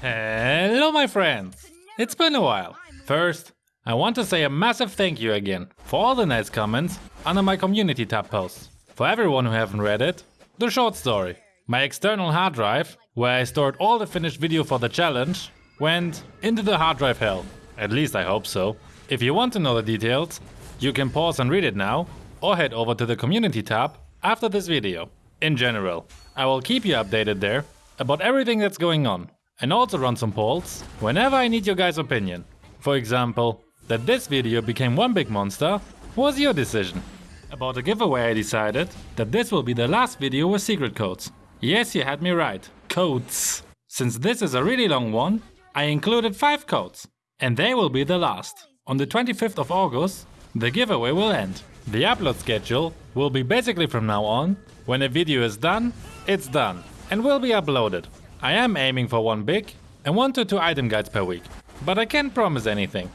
Hello my friends! It's been a while. First, I want to say a massive thank you again for all the nice comments under my community tab posts. For everyone who haven't read it, the short story. My external hard drive, where I stored all the finished video for the challenge, went into the hard drive hell. At least I hope so. If you want to know the details, you can pause and read it now, or head over to the community tab after this video. In general, I will keep you updated there about everything that's going on, and also run some polls whenever I need your guys' opinion. For example, that this video became one big monster was your decision. About the giveaway I decided that this will be the last video with secret codes. Yes, you had me right, codes. Since this is a really long one, I included 5 codes. And they will be the last. On the 25th of August, the giveaway will end. The upload schedule will be basically from now on, when a video is done, it's done, and will be uploaded. I am aiming for one big and one to two item guides per week, but I can't promise anything.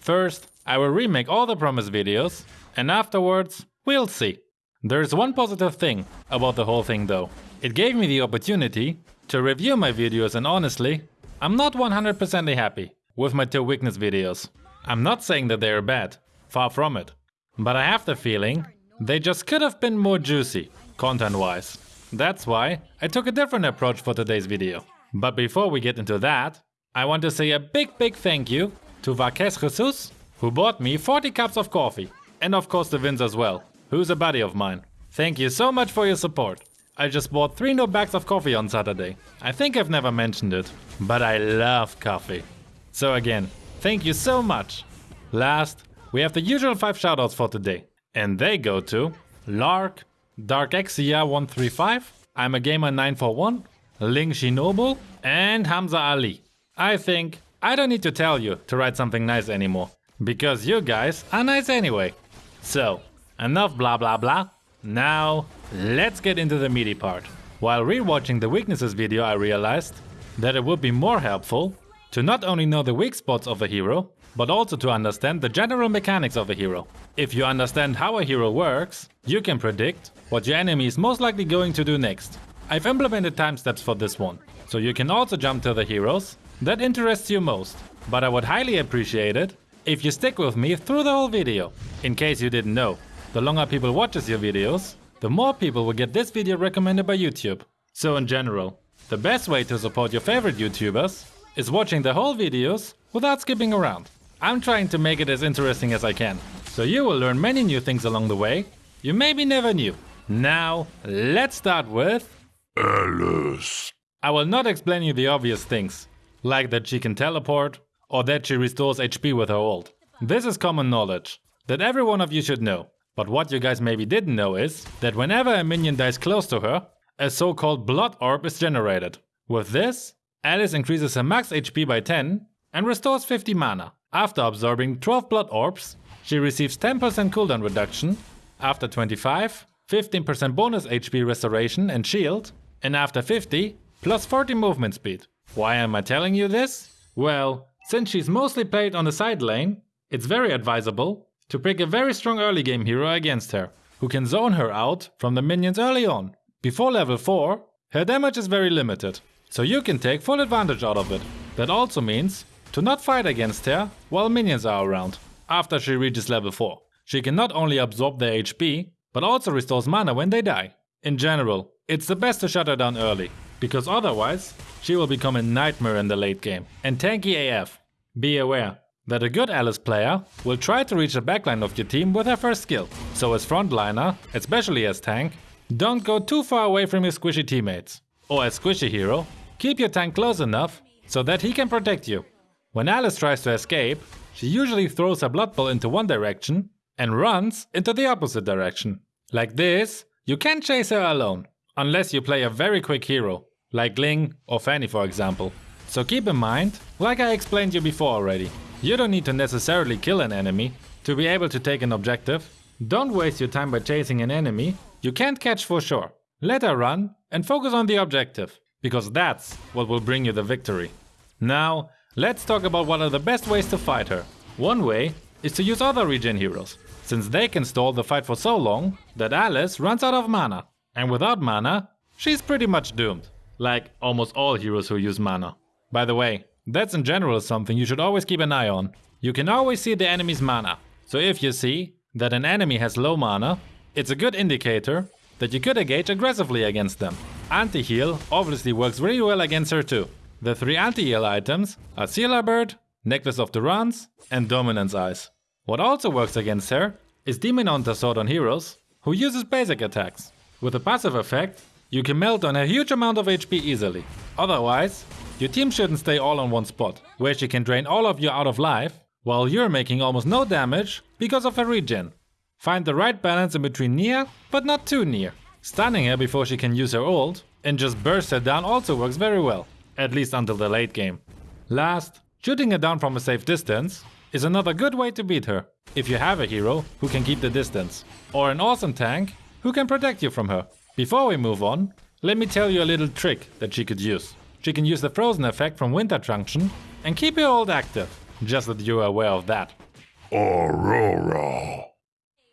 First, I will remake all the promised videos, and afterwards, we'll see. There's one positive thing about the whole thing though. It gave me the opportunity to review my videos and honestly, I'm not 100% happy with my two weakness videos. I'm not saying that they are bad, far from it. But I have the feeling they just could have been more juicy, content-wise. That's why I took a different approach for today's video. But before we get into that, I want to say a big big thank you to Vaques Jesus, who bought me 40 cups of coffee. And of course the Vince as well, who's a buddy of mine. Thank you so much for your support. I just bought 3 new bags of coffee on Saturday. I think I've never mentioned it, but I love coffee. So again, thank you so much. Last, we have the usual 5 shoutouts for today. And they go to Lark, DarkXia135, I'm a Gamer 941, Ling Shinobu, and Hamza Ali. I think I don't need to tell you to write something nice anymore, because you guys are nice anyway. So, enough blah blah blah. Now, let's get into the meaty part. While rewatching the weaknesses video I realized that it would be more helpful to not only know the weak spots of a hero, but also to understand the general mechanics of a hero. If you understand how a hero works, you can predict what your enemy is most likely going to do next. I've implemented time steps for this one, so you can also jump to the heroes that interests you most. But I would highly appreciate it if you stick with me through the whole video. In case you didn't know, the longer people watches your videos, the more people will get this video recommended by YouTube. So in general, the best way to support your favorite YouTubers is watching the whole videos without skipping around. I'm trying to make it as interesting as I can, so you will learn many new things along the way you maybe never knew. Now, let's start with... Alice. I will not explain you the obvious things, like that she can teleport, or that she restores HP with her ult. This is common knowledge, that every one of you should know. But what you guys maybe didn't know is, that whenever a minion dies close to her, a so-called blood orb is generated. With this, Alice increases her max HP by 10 and restores 50 mana. After absorbing 12 blood orbs, she receives 10% cooldown reduction, after 25, 15% bonus HP restoration and shield, and after 50, plus 40 movement speed. Why am I telling you this? Well, since she's mostly played on the side lane, it's very advisable to pick a very strong early game hero against her, who can zone her out from the minions early on. Before level 4, her damage is very limited, so you can take full advantage out of it. That also means to not fight against her while minions are around, after she reaches level 4. She can not only absorb their HP, but also restores mana when they die. In general, it's the best to shut her down early, because otherwise she will become a nightmare in the late game, and tanky AF. Be aware that a good Alice player will try to reach the backline of your team with her first skill, so as frontliner, especially as tank, don't go too far away from your squishy teammates. Or as squishy hero, keep your tank close enough so that he can protect you. When Alice tries to escape, she usually throws her Blood Bowl into one direction and runs into the opposite direction. Like this, you can't chase her alone, unless you play a very quick hero, like Ling or Fanny for example. So keep in mind, like I explained you before already, you don't need to necessarily kill an enemy to be able to take an objective. Don't waste your time by chasing an enemy you can't catch for sure. Let her run and focus on the objective, because that's what will bring you the victory. Now, Let's talk about one of the best ways to fight her. One way is to use other regen heroes, since they can stall the fight for so long that Alice runs out of mana. And without mana, she's pretty much doomed, like almost all heroes who use mana. By the way, that's in general something you should always keep an eye on. You can always see the enemy's mana. So if you see that an enemy has low mana, it's a good indicator that you could engage aggressively against them. Anti-heal obviously works really well against her too. The three anti-heal items are Sea Halberd, Necklace of Durance, and Dominance Ice. What also works against her is Demon Hunter Sword on heroes, who uses basic attacks. With a passive effect, you can melt on a huge amount of HP easily. Otherwise, your team shouldn't stay all on one spot, where she can drain all of you out of life, while you're making almost no damage because of her regen. Find the right balance in between near, but not too near. Stunning her before she can use her ult, and just burst her down also works very well, at least until the late game. Last, shooting her down from a safe distance is another good way to beat her, if you have a hero who can keep the distance, or an awesome tank who can protect you from her. Before we move on, let me tell you a little trick that she could use. She can use the frozen effect from Winter Truncheon and keep her ult active, just that you are aware of that. Aurora.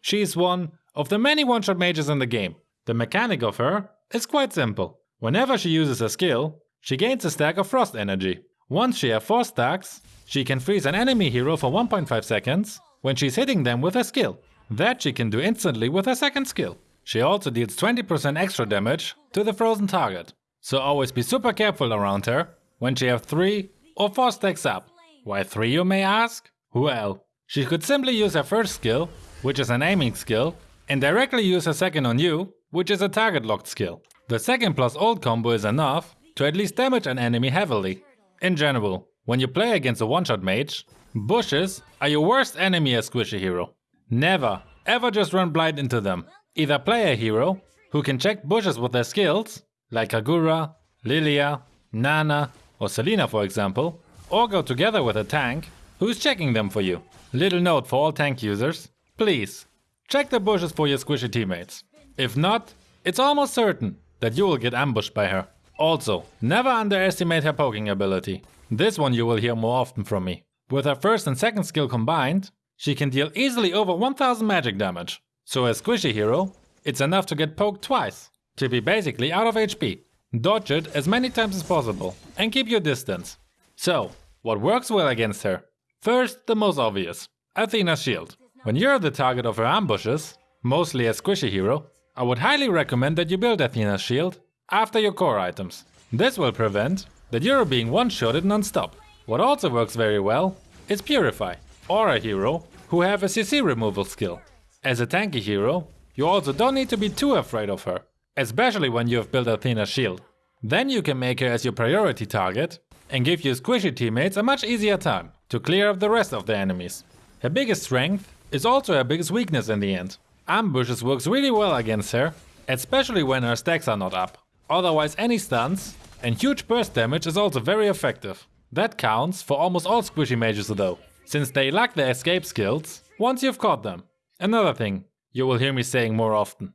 She is one of the many one-shot mages in the game. The mechanic of her is quite simple. Whenever she uses a skill, she gains a stack of frost energy. Once she has 4 stacks, she can freeze an enemy hero for 1.5 seconds when she's hitting them with a skill. That she can do instantly with her second skill. She also deals 20% extra damage to the frozen target. So always be super careful around her when she has 3 or 4 stacks up. Why 3 you may ask? Well, she could simply use her first skill, which is an aiming skill, and directly use her second on you, which is a target locked skill. The second plus ult combo is enough to at least damage an enemy heavily. In general, when you play against a one-shot mage, bushes are your worst enemy as squishy hero. Never, ever just run blind into them. Either play a hero who can check bushes with their skills, like Kagura, Lylia, Nana, or Selena for example, or go together with a tank who's checking them for you. Little note for all tank users, please, check the bushes for your squishy teammates. If not, it's almost certain that you will get ambushed by her. Also, never underestimate her poking ability. This one you will hear more often from me. With her first and second skill combined, she can deal easily over 1000 magic damage. So as squishy hero, it's enough to get poked twice, to be basically out of HP. Dodge it as many times as possible and keep your distance. So, what works well against her? First, the most obvious, Athena's shield. When you're the target of her ambushes, mostly as squishy hero, I would highly recommend that you build Athena's shield after your core items. This will prevent that you're being one-shotted non-stop. What also works very well is Purify, or a hero who have a CC removal skill. As a tanky hero, you also don't need to be too afraid of her, especially when you have built Athena's shield. Then you can make her as your priority target and give your squishy teammates a much easier time to clear up the rest of the enemies. Her biggest strength is also her biggest weakness in the end. Ambushes works really well against her, especially when her stacks are not up. Otherwise any stuns and huge burst damage is also very effective. That counts for almost all squishy mages though, since they lack their escape skills once you've caught them. Another thing you will hear me saying more often.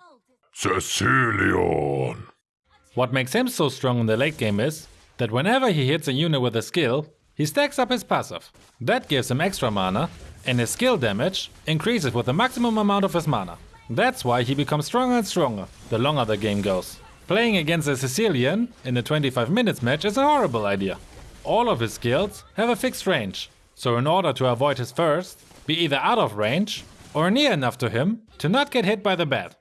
Cecilion. What makes him so strong in the late game is that whenever he hits a unit with a skill, he stacks up his passive. That gives him extra mana, and his skill damage increases with the maximum amount of his mana. That's why he becomes stronger and stronger the longer the game goes. Playing against a Cecilion in a 25 minutes match is a horrible idea. All of his skills have a fixed range, so in order to avoid his first, be either out of range or near enough to him to not get hit by the bat.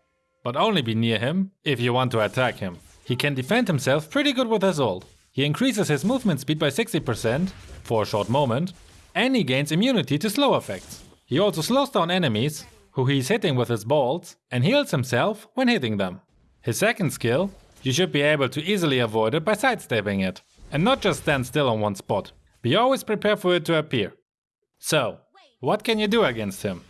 But only be near him if you want to attack him. He can defend himself pretty good with his ult. He increases his movement speed by 60% for a short moment, and he gains immunity to slow effects. He also slows down enemies who he's hitting with his bolts and heals himself when hitting them. His second skill, you should be able to easily avoid it by sidestepping it, and not just stand still on one spot. Be always prepared for it to appear. So, what can you do against him?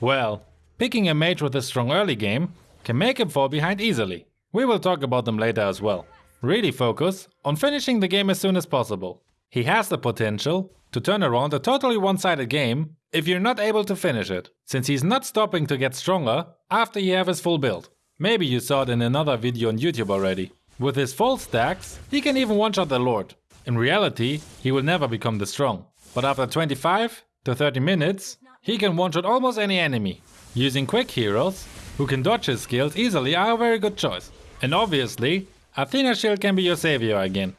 Well, picking a mage with a strong early game can make him fall behind easily. We will talk about them later as well. Really focus on finishing the game as soon as possible. He has the potential to turn around a totally one-sided game if you're not able to finish it, since he's not stopping to get stronger after you have his full build. Maybe you saw it in another video on YouTube already. With his full stacks, he can even one-shot the Lord. In reality, he will never become this strong. But after 25 to 30 minutes, he can one-shot almost any enemy. Using quick heroes, who can dodge his skills easily are a very good choice. And obviously, Athena Shield can be your savior again.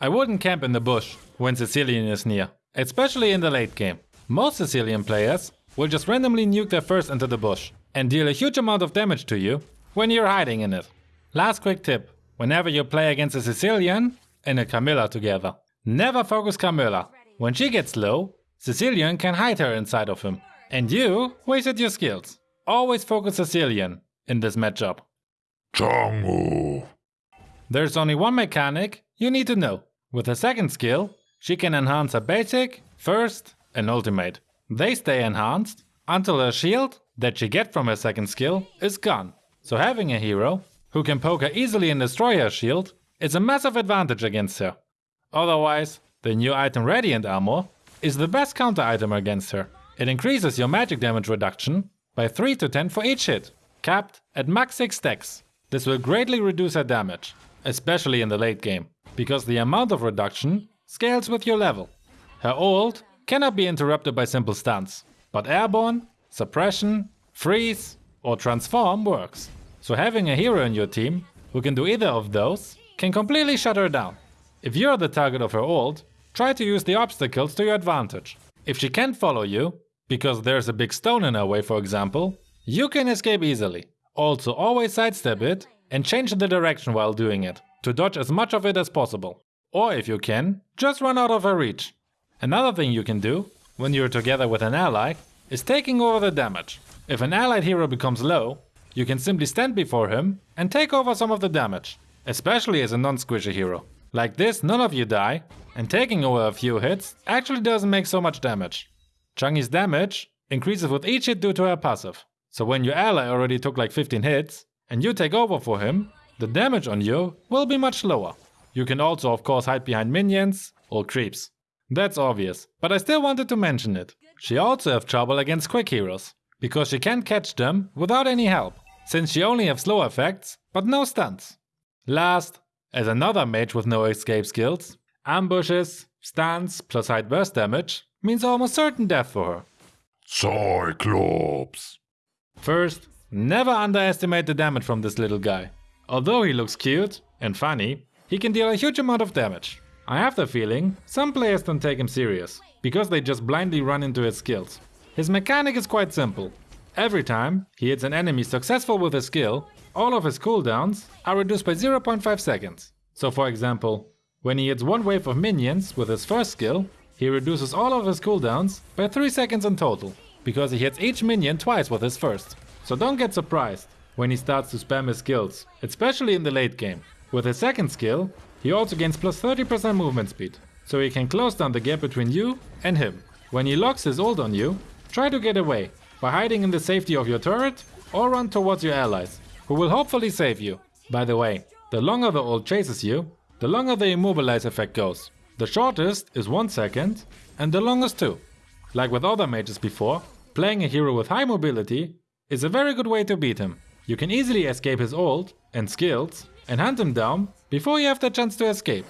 I wouldn't camp in the bush when Cecilion is near, especially in the late game. Most Cecilion players will just randomly nuke their first into the bush and deal a huge amount of damage to you when you're hiding in it. Last quick tip, whenever you play against a Cecilion and a Camilla together, never focus Camilla. When she gets low, Cecilion can hide her inside of him. And you wasted your skills. Always focus Cecilion in this matchup. Chang'e. There's only one mechanic you need to know. With her second skill, she can enhance her basic, first and ultimate. They stay enhanced until her shield that she get from her second skill is gone. So having a hero who can poke her easily and destroy her shield is a massive advantage against her. Otherwise, the new item Radiant Armor is the best counter item against her. It increases your magic damage reduction by 3 to 10 for each hit, capped at max 6 stacks. This will greatly reduce her damage, especially in the late game, because the amount of reduction scales with your level. Her ult cannot be interrupted by simple stuns, but airborne, suppression, freeze or transform works. So having a hero in your team who can do either of those can completely shut her down. If you're the target of her ult, try to use the obstacles to your advantage. If she can't follow you, because there's a big stone in her way for example, you can escape easily. Also always sidestep it and change the direction while doing it, to dodge as much of it as possible. Or if you can, just run out of her reach. Another thing you can do, when you're together with an ally, is taking over the damage. If an allied hero becomes low, you can simply stand before him and take over some of the damage, especially as a non-squishy hero. Like this, none of you die, and taking over a few hits actually doesn't make so much damage. Chang'e's damage increases with each hit due to her passive. So when your ally already took like 15 hits, and you take over for him, the damage on you will be much lower. You can also of course hide behind minions or creeps. That's obvious, but I still wanted to mention it. She also has trouble against quick heroes, because she can't catch them without any help, since she only has slow effects, but no stunts. Last, as another mage with no escape skills, ambushes, stuns plus hide burst damage means almost certain death for her. Cyclops. First, never underestimate the damage from this little guy. Although he looks cute and funny, he can deal a huge amount of damage. I have the feeling some players don't take him serious, because they just blindly run into his skills. His mechanic is quite simple. Every time he hits an enemy successful with a skill, all of his cooldowns are reduced by 0.5 seconds. So for example, when he hits one wave of minions with his first skill, he reduces all of his cooldowns by 3 seconds in total, because he hits each minion twice with his first. So don't get surprised when he starts to spam his skills, especially in the late game. With his second skill, he also gains plus 30% movement speed, so he can close down the gap between you and him. When he locks his ult on you, try to get away by hiding in the safety of your turret or run towards your allies, who will hopefully save you. By the way, the longer the ult chases you, the longer the immobilize effect goes. The shortest is 1 second and the longest 2. Like with other mages before, playing a hero with high mobility is a very good way to beat him. You can easily escape his ult and skills and hunt him down before you have the chance to escape.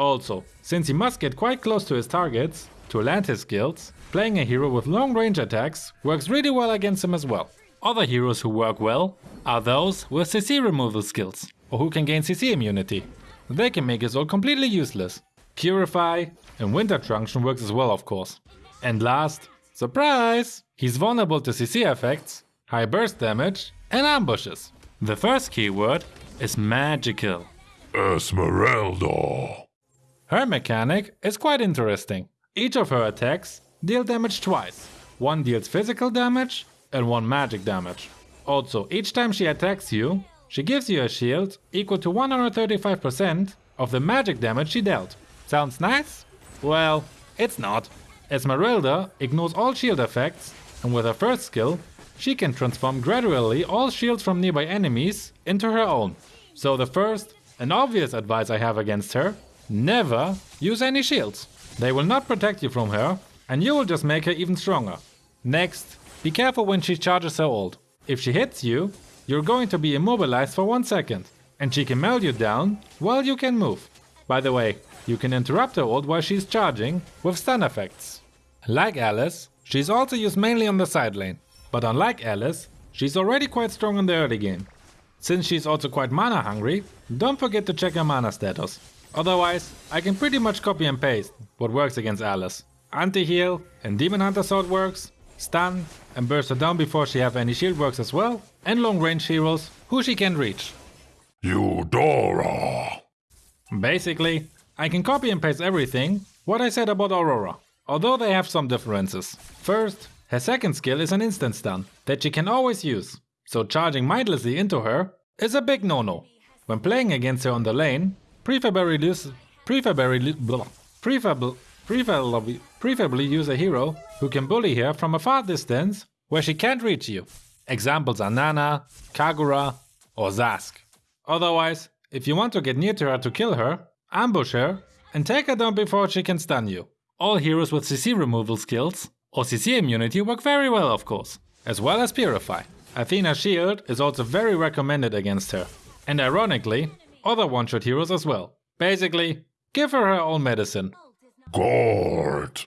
Also, since he must get quite close to his targets to land his skills, playing a hero with long range attacks works really well against him as well. Other heroes who work well are those with CC removal skills, or who can gain CC immunity. They can make his ult completely useless. Purify and Winter Truncheon works as well of course. And last, surprise! He's vulnerable to CC effects, high burst damage and ambushes. The first keyword is magical. Esmeralda. Her mechanic is quite interesting. Each of her attacks deal damage twice. One deals physical damage and one magic damage. Also, each time she attacks you, she gives you a shield equal to 135% of the magic damage she dealt. Sounds nice? Well, it's not. Esmeralda ignores all shield effects and with her first skill, she can transform gradually all shields from nearby enemies into her own. So the first and obvious advice I have against her, never use any shields. They will not protect you from her and you will just make her even stronger. Next, be careful when she charges her ult. If she hits you, you're going to be immobilized for one second and she can melt you down while you can move. By the way, you can interrupt her ult while she's charging with stun effects. Like Alice, she's also used mainly on the side lane, but unlike Alice, she's already quite strong in the early game. Since she's also quite mana hungry, don't forget to check her mana status. Otherwise, I can pretty much copy and paste what works against Alice. Anti-heal and Demon Hunter Sword works, stun and burst her down before she have any shield works as well, and long range heroes who she can reach. Eudora. Basically, I can copy and paste everything what I said about Aurora, although they have some differences. First, her second skill is an instant stun that she can always use, so charging mindlessly into her is a big no-no. When playing against her on the lane, preferably use, preferably, blah, preferably, preferably, use a hero who can bully her from a far distance where she can't reach you. Examples are Nana, Kagura, or Zhask. Otherwise, if you want to get near to her to kill her, ambush her and take her down before she can stun you. All heroes with CC removal skills or CC immunity work very well of course, as well as Purify. Athena's shield is also very recommended against her. And ironically, other one-shot heroes as well. Basically, give her her own medicine. Gord.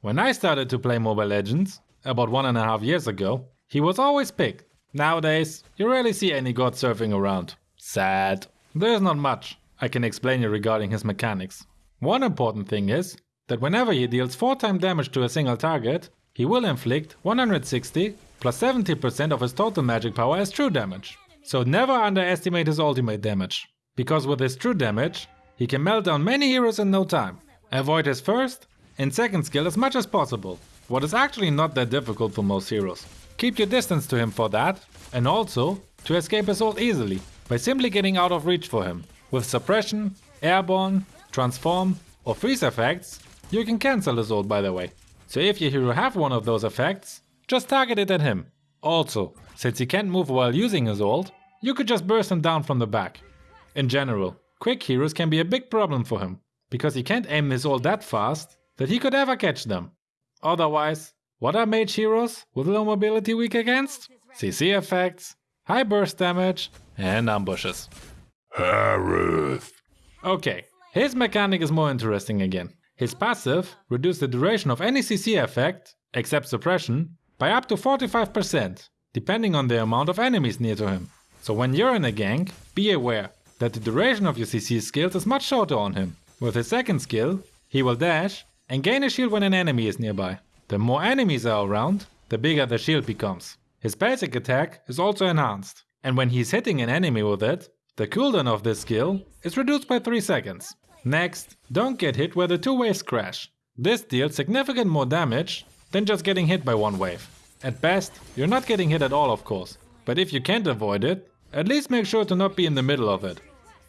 When I started to play Mobile Legends, about one and a half years ago, he was always picked. Nowadays, you rarely see any Gord surfing around. Sad. There's not much I can explain you regarding his mechanics. One important thing is that whenever he deals 4 times damage to a single target, he will inflict 160 plus 70% of his total magic power as true damage. So never underestimate his ultimate damage, because with his true damage, he can melt down many heroes in no time. Avoid his first and second skill as much as possible, what is actually not that difficult for most heroes. Keep your distance to him for that, and also to escape his ult easily, by simply getting out of reach for him. With suppression, airborne, transform or freeze effects, you can cancel his ult by the way. So if your hero have one of those effects, just target it at him. Also, since he can't move while using his ult, you could just burst him down from the back. In general, quick heroes can be a big problem for him, because he can't aim his ult that fast that he could ever catch them. Otherwise, what are mage heroes with low mobility weak against? CC effects, high burst damage and ambushes. Harith. Okay, his mechanic is more interesting again. His passive reduces the duration of any CC effect, except suppression, by up to 45%, depending on the amount of enemies near to him. So when you're in a gank, be aware that the duration of your CC skills is much shorter on him. With his second skill, he will dash and gain a shield when an enemy is nearby. The more enemies are around, the bigger the shield becomes. His basic attack is also enhanced, and when he's hitting an enemy with it, the cooldown of this skill is reduced by 3 seconds. Next, don't get hit where the two waves crash. This deals significant more damage than just getting hit by one wave. At best, you're not getting hit at all of course, but if you can't avoid it, at least make sure to not be in the middle of it.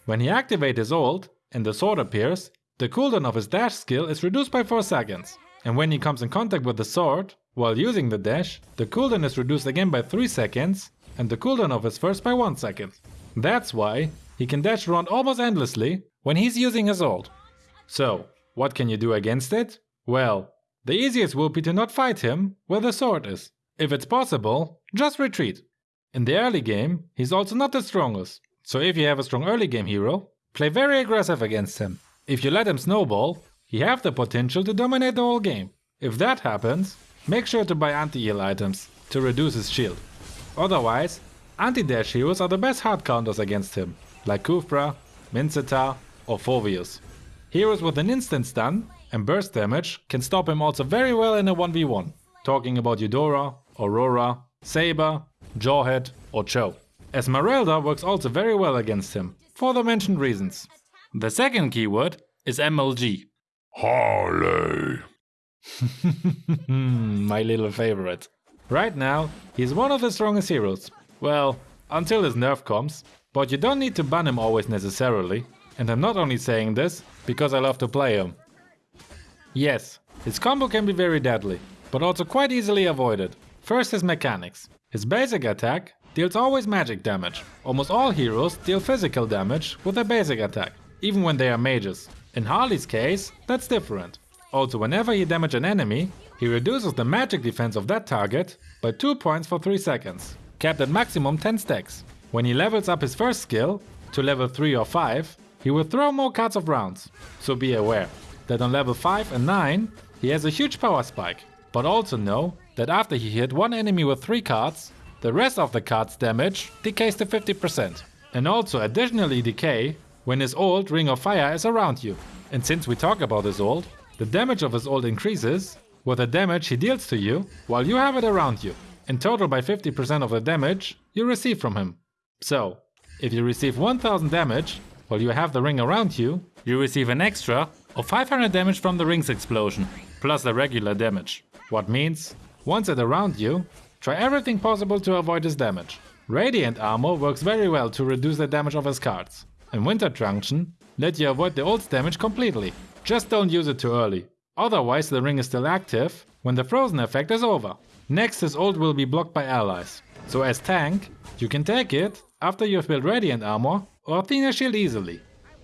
When he activates his ult and the sword appears, the cooldown of his dash skill is reduced by 4 seconds. And when he comes in contact with the sword, while using the dash, the cooldown is reduced again by 3 seconds and the cooldown of his first by 1 second. That's why he can dash around almost endlessly when he's using his ult. So, what can you do against it? Well, the easiest will be to not fight him where the sword is. If it's possible, just retreat. In the early game, he's also not the strongest, so if you have a strong early game hero, play very aggressive against him. If you let him snowball, he have the potential to dominate the whole game. If that happens, make sure to buy anti-heal items to reduce his shield. Otherwise, Anti-dash heroes are the best hard counters against him, like Khufra, Minsitthar or Phoveus. Heroes with an instant stun and burst damage can stop him also very well in a 1v1, talking about Eudora, Aurora, Saber, Jawhead or Chou. Esmeralda works also very well against him, for the mentioned reasons. The second keyword is MLG. Harley. My little favorite. Right now, he's one of the strongest heroes, well, until his nerf comes. But you don't need to ban him always necessarily. And I'm not only saying this because I love to play him. Yes, his combo can be very deadly, but also quite easily avoided. First his mechanics. His basic attack deals always magic damage. Almost all heroes deal physical damage with their basic attack, even when they are mages. In Harley's case, that's different. Also whenever he damages an enemy, he reduces the magic defense of that target by 2 points for 3 seconds capped at maximum 10 stacks. When he levels up his first skill to level 3 or 5, he will throw more cards of rounds, so be aware that on level 5 and 9 he has a huge power spike. But also know that after he hit one enemy with 3 cards, the rest of the card's damage decays to 50%. And also additionally decay when his ult Ring of Fire is around you. And since we talk about his ult, the damage of his ult increases with the damage he deals to you while you have it around you. In total by 50% of the damage you receive from him. So, if you receive 1000 damage while you have the ring around you, you receive an extra of 500 damage from the ring's explosion, plus the regular damage. What means, once it around you, try everything possible to avoid his damage. Radiant armor works very well to reduce the damage of his cards. And Winter Truncheon let you avoid the ult's damage completely. Just don't use it too early. Otherwise the ring is still active when the frozen effect is over. Next his ult will be blocked by allies. So as tank, you can take it after you've built Radiant armor or Athena shield easily.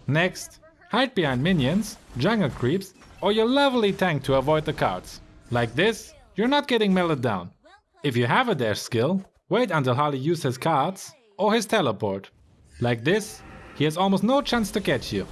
Next, hide behind minions, jungle creeps or your lovely tank to avoid the cards. Like this, you're not getting melted down. If you have a dash skill, wait until Harley uses his cards or his teleport. Like this, he has almost no chance to catch you.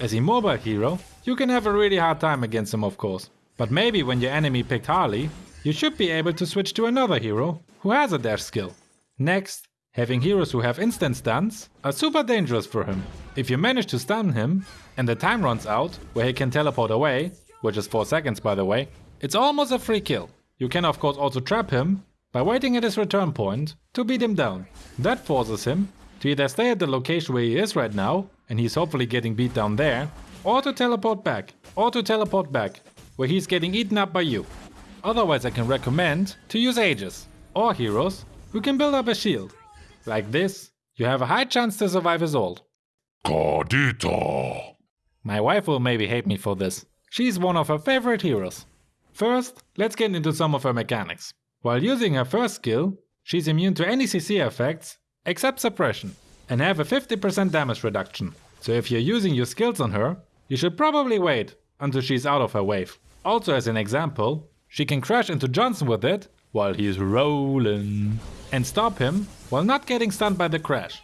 As a mobile hero, you can have a really hard time against him of course. But maybe when your enemy picked Harley, you should be able to switch to another hero who has a dash skill. Next, having heroes who have instant stuns are super dangerous for him. If you manage to stun him and the time runs out where he can teleport away, which is 4 seconds by the way, it's almost a free kill. You can of course also trap him by waiting at his return point to beat him down. That forces him to either stay at the location where he is right now, and he's hopefully getting beat down there, or to teleport back, or to teleport back, where he's getting eaten up by you. Otherwise I can recommend to use Aegis, or heroes who can build up a shield. Like this, you have a high chance to survive his ult. Kadita. My wife will maybe hate me for this. She's one of her favorite heroes. First, let's get into some of her mechanics. While using her first skill, she's immune to any CC effects except suppression, and have a 50% damage reduction. So if you're using your skills on her, you should probably wait until she's out of her wave. Also as an example, she can crash into Johnson with it while he's rolling and stop him while not getting stunned by the crash.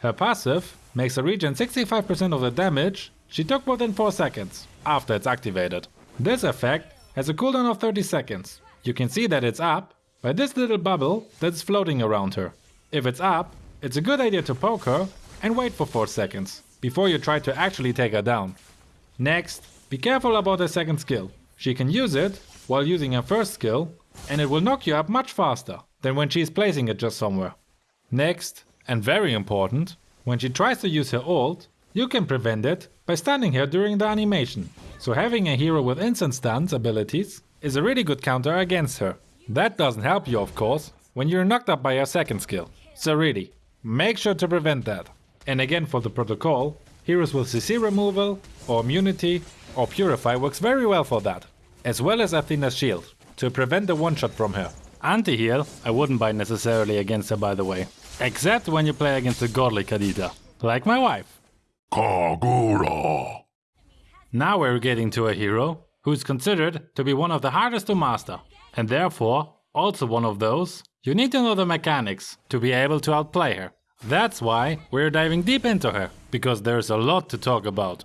Her passive makes her regen 65% of the damage she took within 4 seconds after it's activated. This effect has a cooldown of 30 seconds. You can see that it's up by this little bubble that's floating around her. If it's up, it's a good idea to poke her and wait for 4 seconds before you try to actually take her down. Next, be careful about her second skill. She can use it while using her first skill and it will knock you up much faster than when she is placing it just somewhere. Next, and very important, when she tries to use her ult, you can prevent it by stunning her during the animation. So having a hero with instant stuns abilities is a really good counter against her. That doesn't help you of course when you're knocked up by her second skill. So really, make sure to prevent that. And again for the protocol, heroes with CC removal, or immunity, or purify works very well for that. As well as Athena's shield, to prevent the one-shot from her. Anti-heal, I wouldn't buy necessarily against her by the way. Except when you play against a godly Kadita, like my wife. Kagura. Now we're getting to a hero who is considered to be one of the hardest to master, and therefore also one of those you need to know the mechanics to be able to outplay her. That's why we're diving deep into her, because there's a lot to talk about.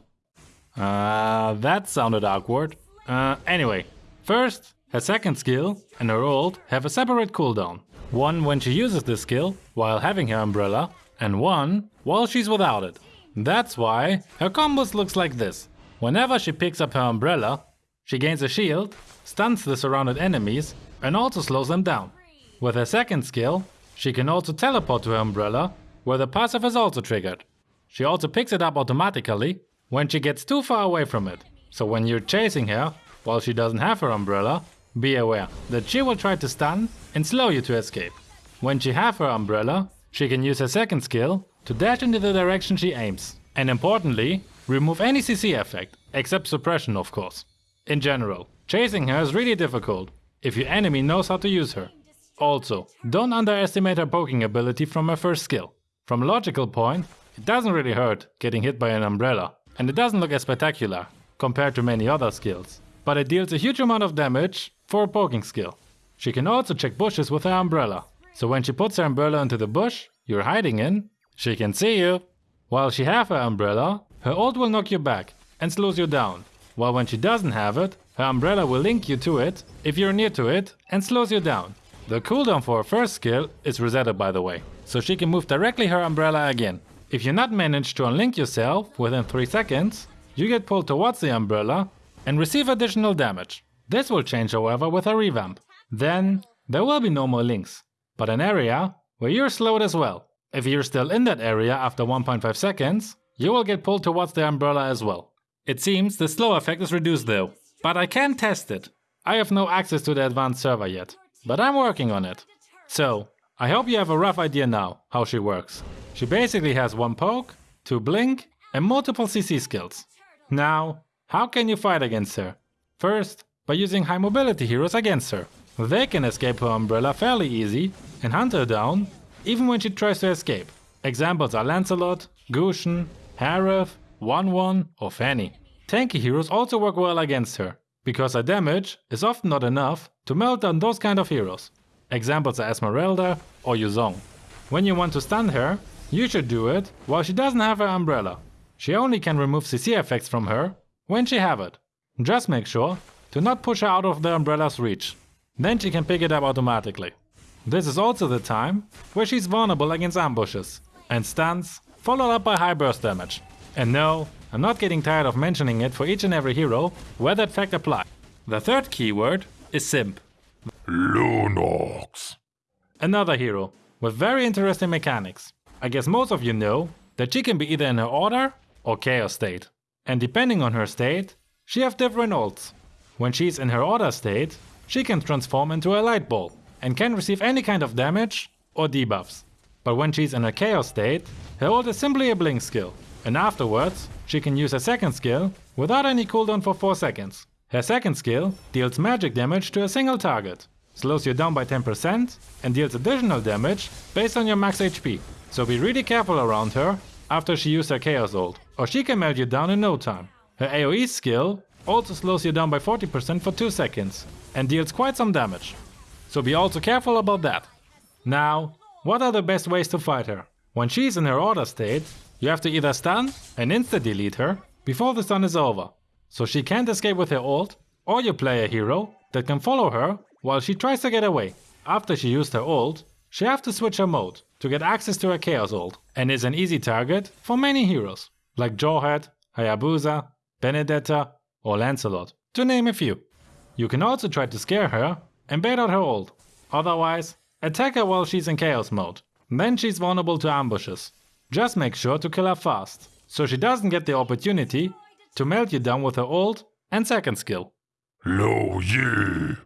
Uh, that sounded awkward. Uh, anyway, first, her second skill and her ult have a separate cooldown. One when she uses this skill while having her umbrella, and one while she's without it. That's why her combos looks like this. Whenever she picks up her umbrella, she gains a shield, stuns the surrounded enemies, and also slows them down. With her second skill, she can also teleport to her umbrella, where the passive is also triggered. She also picks it up automatically when she gets too far away from it. So when you're chasing her, while she doesn't have her umbrella, be aware that she will try to stun and slow you to escape. When she have her umbrella, she can use her second skill to dash into the direction she aims. And importantly, remove any CC effect, except suppression of course. In general, chasing her is really difficult if your enemy knows how to use her. Also, don't underestimate her poking ability from her first skill. From a logical point, it doesn't really hurt getting hit by an umbrella, and it doesn't look as spectacular compared to many other skills. But it deals a huge amount of damage for a poking skill. She can also check bushes with her umbrella, so when she puts her umbrella into the bush you're hiding in, she can see you. While she have her umbrella, her ult will knock you back and slows you down, while when she doesn't have it, her umbrella will link you to it if you're near to it and slows you down. The cooldown for her first skill is resetted by the way, so she can move directly her umbrella again, If you not manage to unlink yourself within 3 seconds, you get pulled towards the umbrella and receive additional damage. This will change however with a revamp. Then there will be no more links, but an area where you're slowed as well. If you're still in that area after 1.5 seconds, you will get pulled towards the umbrella as well. It seems the slow effect is reduced though, but I can test it. I have no access to the advanced server yet, but I'm working on it. So, I hope you have a rough idea now how she works. She basically has one poke, two blink and multiple CC skills. Now, how can you fight against her? First, by using high mobility heroes against her. They can escape her umbrella fairly easy and hunt her down even when she tries to escape. Examples are Lancelot, Gusion, Harith, Wanwan or Fanny. Tanky heroes also work well against her, because her damage is often not enough to melt down those kind of heroes. Examples are Esmeralda or Yu Zhong. When you want to stun her, you should do it while she doesn't have her umbrella. She only can remove CC effects from her when she have it. Just make sure to not push her out of the umbrella's reach. Then she can pick it up automatically. This is also the time where she's vulnerable against ambushes and stuns followed up by high burst damage. And no, I'm not getting tired of mentioning it for each and every hero where that fact applies. The third keyword is Simp, Lunox. another hero with very interesting mechanics. I guess most of you know that she can be either in her order or chaos state. And depending on her state, she have different ults. When she's in her order state, she can transform into a light ball and can receive any kind of damage or debuffs. But when she's in her chaos state, her ult is simply a blink skill, and afterwards she can use her second skill without any cooldown for 4 seconds. Her second skill deals magic damage to a single target, slows you down by 10% and deals additional damage based on your max HP. So be really careful around her after she used her chaos ult, or she can melt you down in no time. Her AoE skill also slows you down by 40% for 2 seconds and deals quite some damage. So be also careful about that. Now, what are the best ways to fight her? When she's in her order state, you have to either stun and insta-delete her before the stun is over, so she can't escape with her ult, or you play a hero that can follow her while she tries to get away. After she used her ult, she have to switch her mode to get access to her chaos ult, and is an easy target for many heroes, like Jawhead, Hayabusa, Benedetta or Lancelot, to name a few. You can also try to scare her and bait out her ult. Otherwise, attack her while she's in chaos mode. Then she's vulnerable to ambushes. Just make sure to kill her fast, so she doesn't get the opportunity to melt you down with her ult and second skill. Luo Yi.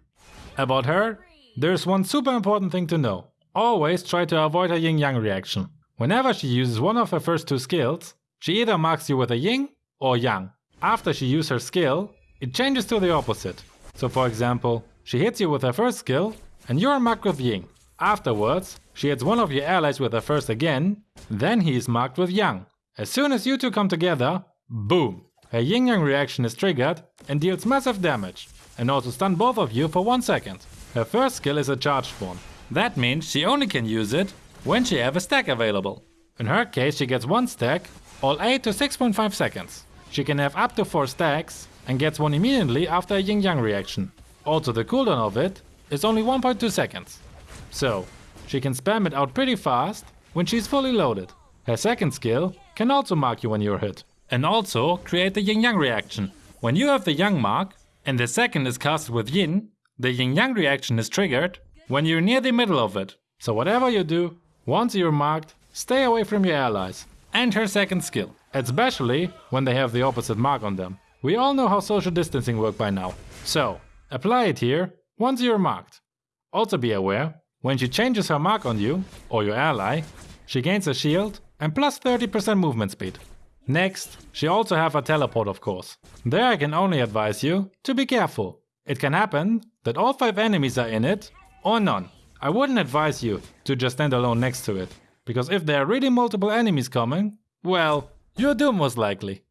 About her, there's one super important thing to know. Always try to avoid her yin yang reaction. Whenever she uses one of her first two skills, she either marks you with a yin or yang. After she uses her skill, it changes to the opposite. So for example, she hits you with her first skill and you're marked with yin. Afterwards, she hits one of your allies with her first again, then he is marked with yang. As soon as you two come together, boom! Her yin yang reaction is triggered and deals massive damage, and also stun both of you for 1 second. Her first skill is a charged one. That means she only can use it when she have a stack available. In her case she gets one stack, all 8 to 6.5 seconds. She can have up to 4 stacks and gets one immediately after a yin yang reaction. Also the cooldown of it is only 1.2 seconds. So, she can spam it out pretty fast when she's fully loaded. Her second skill can also mark you when you're hit. And also create the yin yang reaction. When you have the yang mark and the second is casted with yin, the yin yang reaction is triggered when you're near the middle of it. So whatever you do, once you're marked, stay away from your allies. And her second skill, especially when they have the opposite mark on them. We all know how social distancing work by now. So, apply it here once you're marked. Also be aware, when she changes her mark on you, or your ally, she gains a shield and plus 30% movement speed. Next, she also have a teleport of course. There I can only advise you to be careful. It can happen that all 5 enemies are in it, or none. I wouldn't advise you to just stand alone next to it, because if there are really multiple enemies coming, well, you're doomed most likely.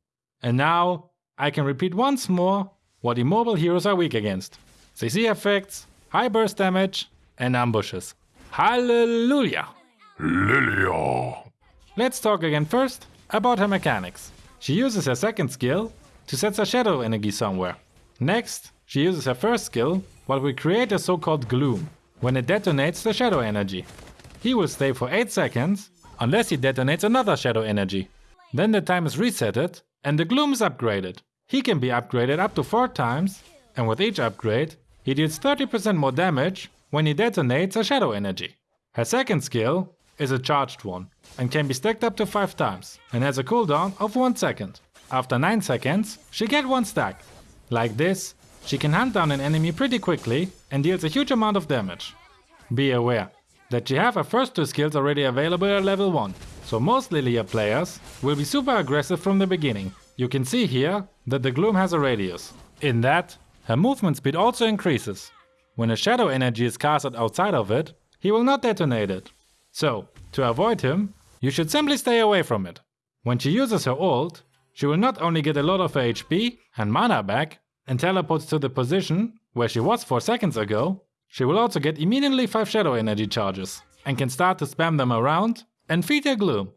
And now, I can repeat once more what immobile heroes are weak against. CC effects, high burst damage, and ambushes. Hallelujah! Lylia. Let's talk again first about her mechanics. She uses her second skill to set a shadow energy somewhere. Next, she uses her first skill while we create a so-called gloom. When it detonates the shadow energy. He will stay for 8 seconds unless he detonates another shadow energy. Then the time is resetted and the Gloom is upgraded. He can be upgraded up to 4 times and with each upgrade he deals 30% more damage when he detonates a shadow energy. Her second skill is a charged one and can be stacked up to 5 times and has a cooldown of 1 second. After 9 seconds, she get 1 stack. Like this, she can hunt down an enemy pretty quickly and deals a huge amount of damage. Be aware that she have her first two skills already available at level 1, so most Lylia players will be super aggressive from the beginning. You can see here that the Gloom has a radius. In that, her movement speed also increases. When a shadow energy is casted outside of it, he will not detonate it. So, to avoid him, you should simply stay away from it. When she uses her ult, she will not only get a lot of her HP and mana back and teleports to the position where she was 4 seconds ago, she will also get immediately 5 shadow energy charges and can start to spam them around and feed her gloom.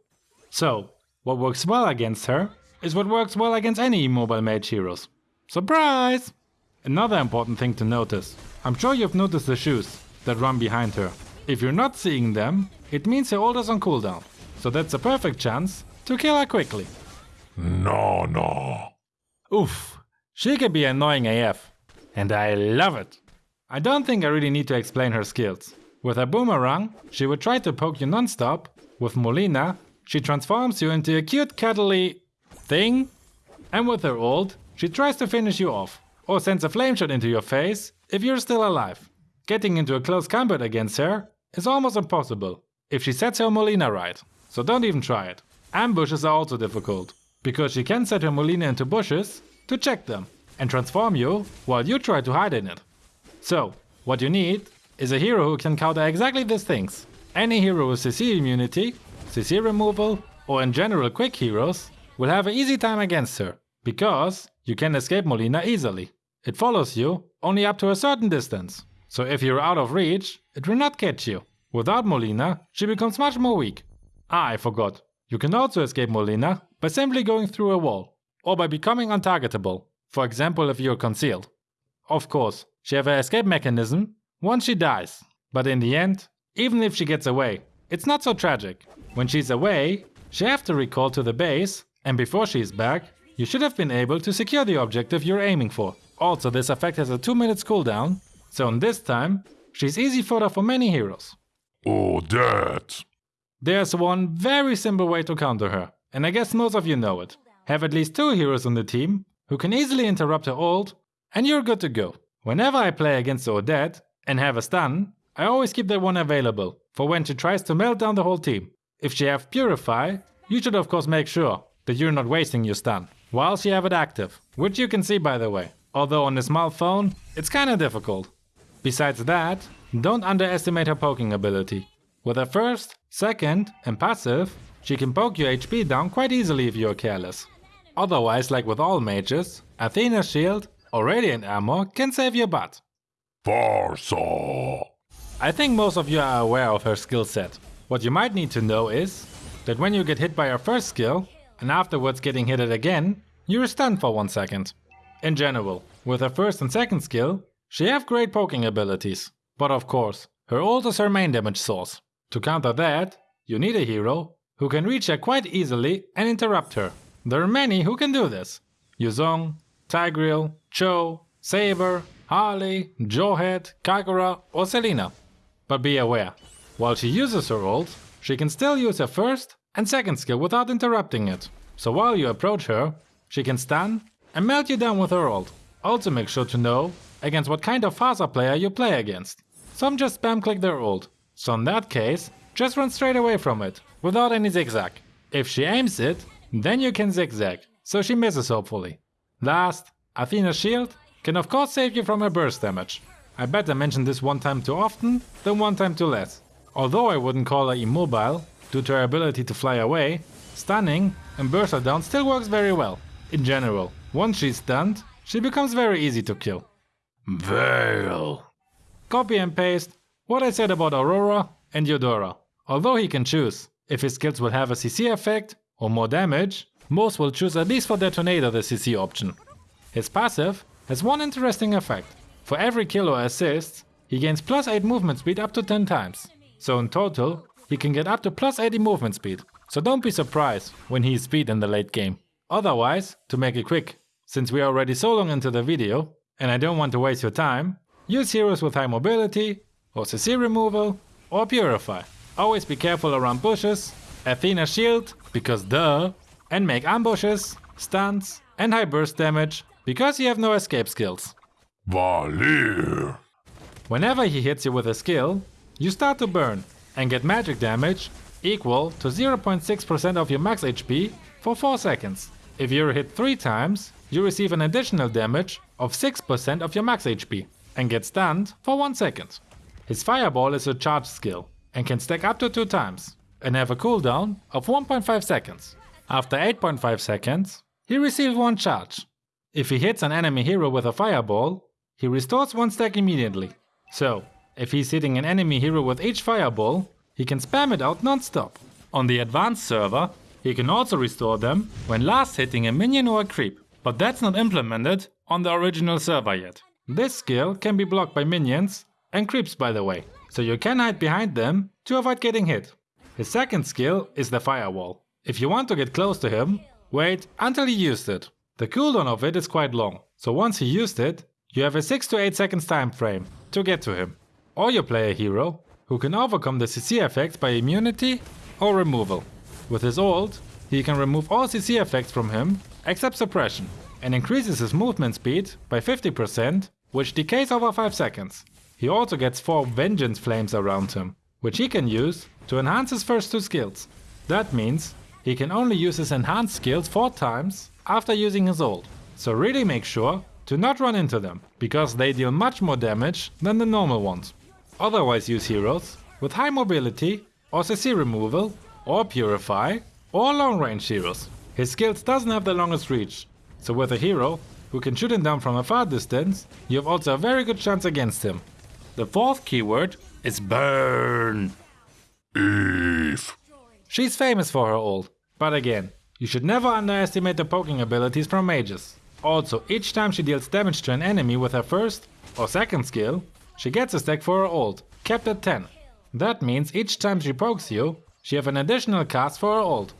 So, what works well against her is what works well against any immobile mage heroes. Surprise! Another important thing to notice. I'm sure you've noticed the shoes that run behind her. If you're not seeing them, it means her ult is on cooldown. So that's a perfect chance to kill her quickly. No, no. Oof, she can be annoying AF. And I love it. I don't think I really need to explain her skills. With her boomerang, she would try to poke you non-stop. With Molina, she transforms you into a cute cuddly thing. And with her ult, she tries to finish you off. Or sends a flame shot into your face if you're still alive. Getting into a close combat against her is almost impossible if she sets her Molina right. So don't even try it. Ambushes are also difficult, because she can set her Molina into bushes to check them and transform you while you try to hide in it. So, what you need is a hero who can counter exactly these things. Any hero with CC immunity, CC removal, or in general quick heroes will have an easy time against her, because you can escape Molina easily. It follows you only up to a certain distance, so if you're out of reach, it will not catch you. Without Molina, she becomes much more weak. Ah, I forgot. You can also escape Molina by simply going through a wall, or by becoming untargetable, for example if you're concealed. Of course, she has an escape mechanism once she dies, but in the end, even if she gets away, it's not so tragic. When she's away, she has to recall to the base, and before she's back, you should have been able to secure the objective you're aiming for. Also, this effect has a 2 minutes cooldown, so in this time, she's easy fodder for many heroes. Oh, that. There's one very simple way to counter her, and I guess most of you know it. Have at least two heroes on the team who can easily interrupt her ult, and you're good to go. Whenever I play against Odette and have a stun, I always keep that one available for when she tries to melt down the whole team. If she have Purify, you should of course make sure that you're not wasting your stun while she have it active, which you can see by the way. Although on a small phone, it's kinda difficult. Besides that, don't underestimate her poking ability. With her first, second and passive, she can poke your HP down quite easily if you're careless. Otherwise, like with all mages, Athena's shield or radiant armor can save your butt. Pharsa. I think most of you are aware of her skill set. What you might need to know is that when you get hit by her first skill and afterwards getting hit it again, you're stunned for one second. In general, with her first and second skill, she have great poking abilities. But of course, her ult is her main damage source. To counter that, you need a hero who can reach her quite easily and interrupt her. There are many who can do this. Yu Zhong, Tigreal, Chou, Saber, Harley, Jawhead, Kagura or Selena. But be aware, while she uses her ult, she can still use her first and second skill without interrupting it. So while you approach her, she can stun and melt you down with her ult. Also make sure to know against what kind of Pharsa player you play against. Some just spam click their ult, so in that case, just run straight away from it, without any zigzag. If she aims it, then you can zigzag, so she misses hopefully. Last, Athena's shield can of course save you from her burst damage. I bet I mentioned this one time too often than one time too less. Although I wouldn't call her immobile, due to her ability to fly away, stunning and burst her down still works very well. In general, once she's stunned, she becomes very easy to kill. Vale. Copy and paste what I said about Aurora and Eudora. Although he can choose if his skills will have a CC effect or more damage, most will choose at least for Detonator the CC option. His passive has one interesting effect. For every kill or assist, he gains plus 8 movement speed up to 10 times. So in total, he can get up to plus 80 movement speed, so don't be surprised when he is speed in the late game. Otherwise, to make it quick, since we are already so long into the video, and I don't want to waste your time, use heroes with high mobility, or CC removal, or purify. Always be careful around bushes, Athena shield, because duh, and make ambushes, stunts, and high burst damage, because you have no escape skills. Valir. Whenever he hits you with a skill, you start to burn and get magic damage equal to 0.6% of your max HP for 4 seconds. If you're hit 3 times, you receive an additional damage of 6% of your max HP and get stunned for 1 second. His fireball is a charge skill and can stack up to 2 times and have a cooldown of 1.5 seconds. After 8.5 seconds, he receives 1 charge. If he hits an enemy hero with a fireball, he restores 1 stack immediately. So, if he's hitting an enemy hero with each fireball, he can spam it out non-stop. On the advanced server, he can also restore them when last hitting a minion or a creep, but that's not implemented on the original server yet. This skill can be blocked by minions and creeps by the way, so you can hide behind them to avoid getting hit. His second skill is the firewall. If you want to get close to him, wait until he used it. The cooldown of it is quite long, so once he used it, you have a 6 to 8 seconds time frame to get to him. Or you play a hero who can overcome the CC effects by immunity or removal. With his ult, he can remove all CC effects from him except suppression and increases his movement speed by 50% which decays over 5 seconds. He also gets 4 vengeance flames around him, which he can use to enhance his first two skills. That means he can only use his enhanced skills 4 times after using his ult. So really make sure to not run into them, because they deal much more damage than the normal ones. Otherwise use heroes with high mobility or CC removal or purify or long range heroes. His skills doesn't have the longest reach, so with a hero who can shoot him down from a far distance, you have also a very good chance against him. The fourth keyword is burn. Yve. She's famous for her ult, but again, you should never underestimate the poking abilities from mages. Also, each time she deals damage to an enemy with her first or second skill, she gets a stack for her ult, capped at 10. That means each time she pokes you, she have an additional cast for her ult.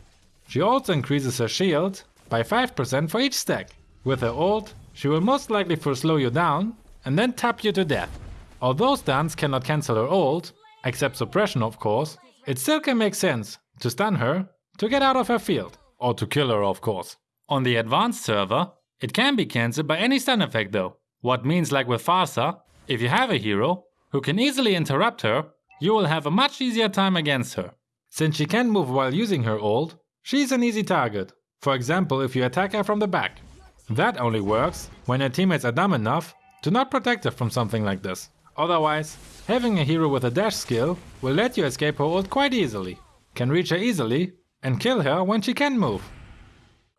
She also increases her shield by 5% for each stack. With her ult, she will most likely first slow you down and then tap you to death. Although stuns cannot cancel her ult, except suppression of course, it still can make sense to stun her to get out of her field, or to kill her of course. On the advanced server, it can be cancelled by any stun effect though. What means like with Pharsa, if you have a hero who can easily interrupt her, you will have a much easier time against her. Since she can move while using her ult, she's an easy target. For example, if you attack her from the back. That only works when her teammates are dumb enough to not protect her from something like this. Otherwise, having a hero with a dash skill will let you escape her ult quite easily, can reach her easily, and kill her when she can move.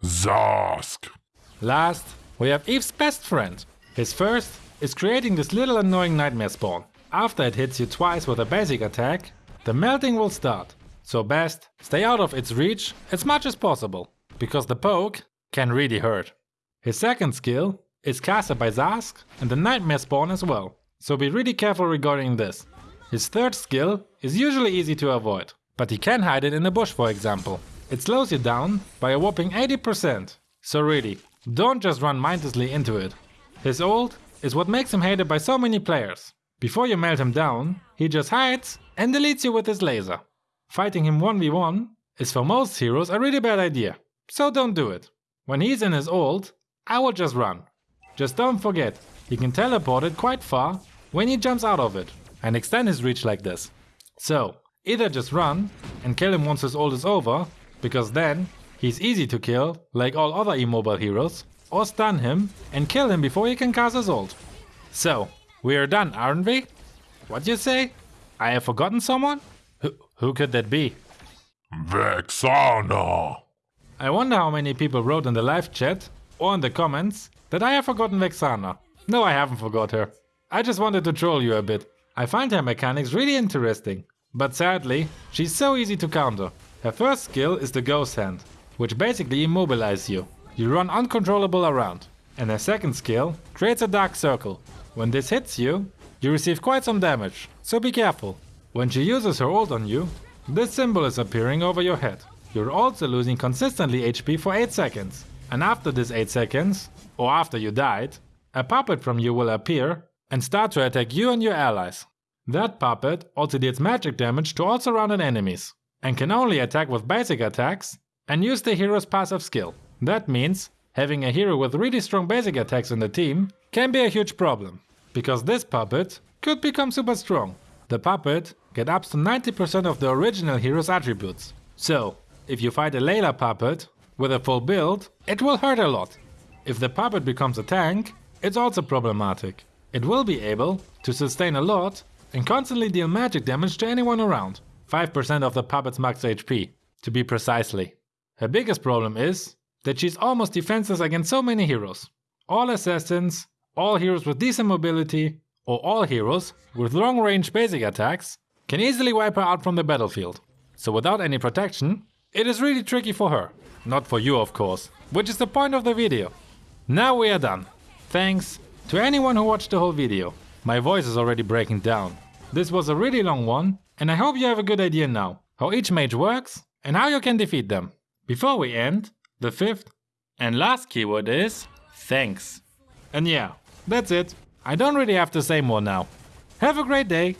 Zhask. Last, we have Yve's best friend. His first is creating this little annoying nightmare spawn. After it hits you twice with a basic attack, the melting will start. So best, stay out of its reach as much as possible, because the poke can really hurt. His second skill is casted by Zhask and the nightmare spawn as well, so be really careful regarding this. His third skill is usually easy to avoid, but he can hide it in a bush for example. It slows you down by a whopping 80%, so really, don't just run mindlessly into it. His ult is what makes him hated by so many players. Before you melt him down, he just hides and deletes you with his laser. Fighting him 1v1 is for most heroes a really bad idea, so don't do it. When he's in his ult, I will just run. Just don't forget, he can teleport it quite far when he jumps out of it and extend his reach like this. So, either just run and kill him once his ult is over, because then He's easy to kill, like all other immobile heroes, or stun him and kill him before he can cast his ult. So, we are done, aren't we? What you say? I have forgotten someone? Who, could that be? Vexana. I wonder how many people wrote in the live chat or in the comments that I have forgotten Vexana. No, I haven't forgot her. I just wanted to troll you a bit. I find her mechanics really interesting. But sadly, she's so easy to counter. Her first skill is the Ghost Hand, which basically immobilizes you. You run uncontrollable around. And her second skill creates a dark circle. When this hits you, you receive quite some damage, so be careful. When she uses her ult on you, this symbol is appearing over your head. You're also losing consistently HP for 8 seconds. And after this 8 seconds, or after you died, a puppet from you will appear and start to attack you and your allies. That puppet also deals magic damage to all surrounded enemies and can only attack with basic attacks and use the hero's passive skill. That means having a hero with really strong basic attacks in the team can be a huge problem, because this puppet could become super strong. The puppet get up to 90% of the original hero's attributes. So, if you fight a Layla puppet with a full build, it will hurt a lot. If the puppet becomes a tank, it's also problematic. It will be able to sustain a lot and constantly deal magic damage to anyone around. 5% of the puppet's max HP, to be precisely. Her biggest problem is that she's almost defenseless against so many heroes. All assassins, all heroes with decent mobility, or all heroes with long range basic attacks can easily wipe her out from the battlefield. So without any protection, it is really tricky for her. Not for you of course, which is the point of the video. Now we are done. Thanks to anyone who watched the whole video. My voice is already breaking down. This was a really long one, and I hope you have a good idea now how each mage works and how you can defeat them. Before we end, the fifth and last keyword is thanks. And yeah, that's it. I don't really have to say more now. Have a great day